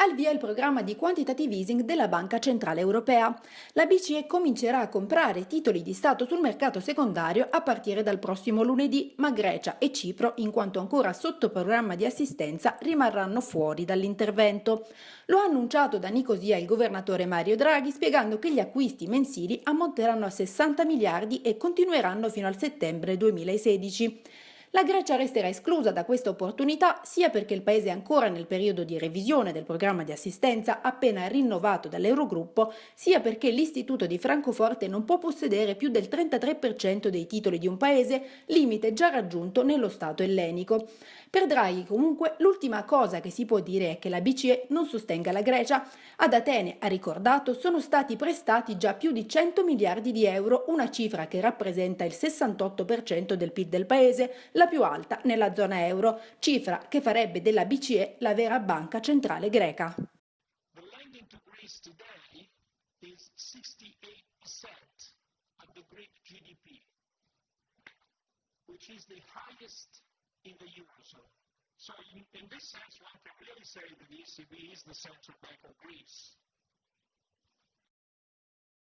Al via il programma di quantitative easing della Banca Centrale Europea. La BCE comincerà a comprare titoli di Stato sul mercato secondario a partire dal prossimo lunedì, ma Grecia e Cipro, in quanto ancora sotto programma di assistenza, rimarranno fuori dall'intervento. Lo ha annunciato da Nicosia il governatore Mario Draghi, spiegando che gli acquisti mensili ammonteranno a 60 miliardi e continueranno fino al settembre 2016. La Grecia resterà esclusa da questa opportunità sia perché il paese è ancora nel periodo di revisione del programma di assistenza appena rinnovato dall'Eurogruppo, sia perché l'istituto di Francoforte non può possedere più del 33% dei titoli di un paese, limite già raggiunto nello Stato ellenico. Per Draghi comunque l'ultima cosa che si può dire è che la BCE non sostenga la Grecia. Ad Atene, ha ricordato, sono stati prestati già più di 100 miliardi di euro, una cifra che rappresenta il 68% del PIL del paese, la più alta nella zona euro, cifra che farebbe della BCE la vera banca centrale greca. which is the highest in the Eurozone. So in, in this sense, one can really say that the ECB is the central bank of Greece.